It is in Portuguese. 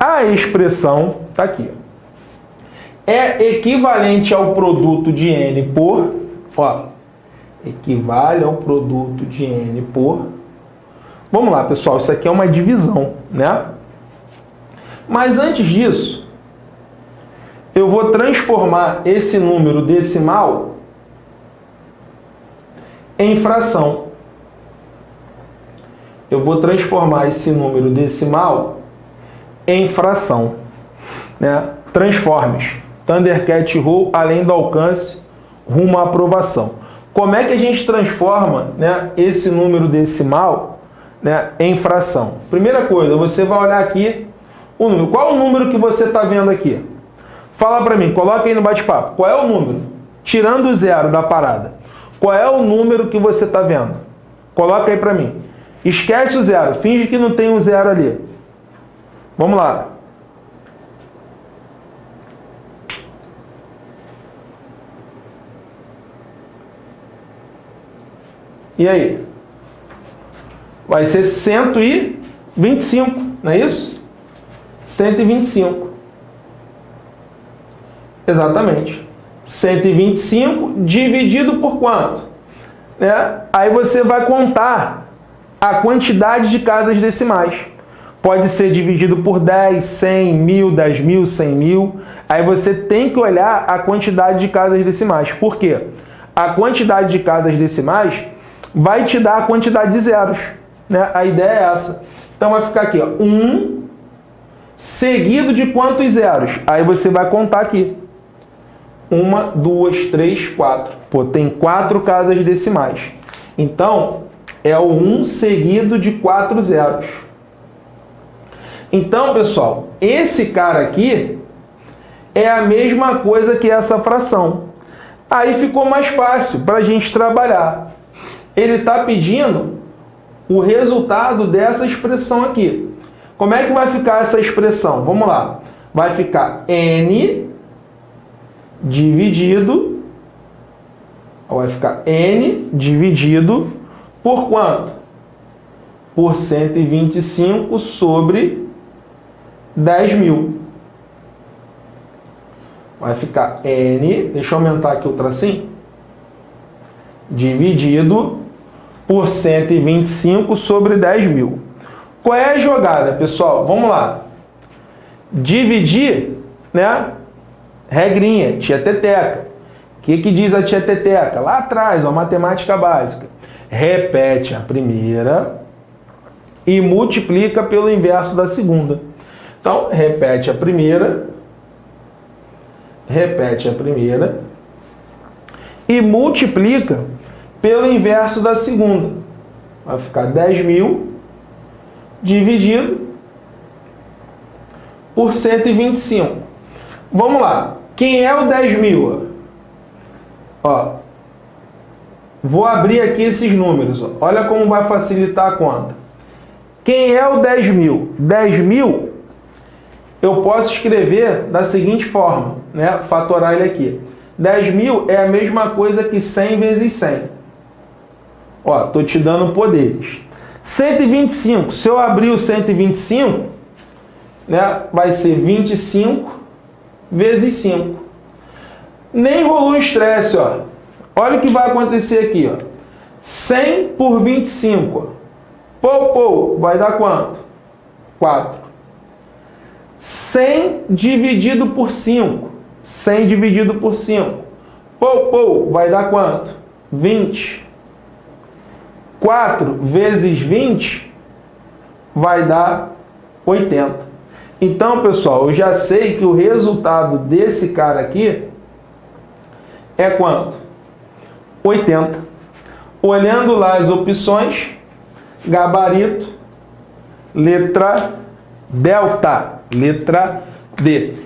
A expressão está aqui. É equivalente ao produto de N por... Ó, equivale ao produto de N por... Vamos lá, pessoal, isso aqui é uma divisão, né? Mas antes disso, eu vou transformar esse número decimal em fração. Eu vou transformar esse número decimal em fração. Né? Transformes. Thundercat Roll além do alcance rumo à aprovação. Como é que a gente transforma né, esse número decimal né, em fração? Primeira coisa, você vai olhar aqui o número. Qual o número que você está vendo aqui? Fala para mim, coloca aí no bate-papo. Qual é o número? Tirando o zero da parada. Qual é o número que você está vendo? Coloca aí para mim. Esquece o zero. Finge que não tem um zero ali. Vamos lá. E aí? Vai ser 125, não é isso? 125. Exatamente. 125 dividido por quanto? Né? Aí você vai contar a quantidade de casas decimais. Pode ser dividido por 10, 100, 1000, 10 mil, 100 mil. Aí você tem que olhar a quantidade de casas decimais. Por quê? A quantidade de casas decimais vai te dar a quantidade de zeros. Né? A ideia é essa. Então vai ficar aqui, ó, 1 seguido de quantos zeros? Aí você vai contar aqui. Uma, duas, três, quatro. Pô, tem quatro casas decimais. Então, é o 1 seguido de quatro zeros. Então, pessoal, esse cara aqui é a mesma coisa que essa fração. Aí ficou mais fácil para a gente trabalhar. Ele está pedindo o resultado dessa expressão aqui. Como é que vai ficar essa expressão? Vamos lá. Vai ficar n dividido, vai ficar n dividido por quanto? Por 125 sobre 10 mil. Vai ficar n, deixa eu aumentar aqui o tracinho, dividido por 125 sobre 10 mil. Qual é a jogada, pessoal? Vamos lá. Dividir, né? Regrinha, tia Teteca. O que, que diz a tia Teteca? Lá atrás, ó, matemática básica. Repete a primeira e multiplica pelo inverso da segunda. Então, repete a primeira, repete a primeira e multiplica pelo inverso da segunda. Vai ficar 10 mil dividido por 125. Vamos lá. Quem é o 10 mil? Ó, vou abrir aqui esses números. Ó. Olha como vai facilitar a conta. Quem é o 10 mil? 10 mil eu posso escrever da seguinte forma, né? fatorar ele aqui. 10 mil é a mesma coisa que 100 vezes 100. Ó, tô te dando poderes. 125, se eu abrir o 125, né, vai ser 25 vezes 5. Nem rolou estresse, ó. Olha o que vai acontecer aqui, ó. 100 por 25, ó. Pô, pô, vai dar quanto? 4. 100 dividido por 5. 100 dividido por 5. Pô, pô, vai dar quanto? 20. 4 vezes 20 vai dar 80. Então, pessoal, eu já sei que o resultado desse cara aqui é quanto? 80. Olhando lá as opções, gabarito, letra delta, letra D.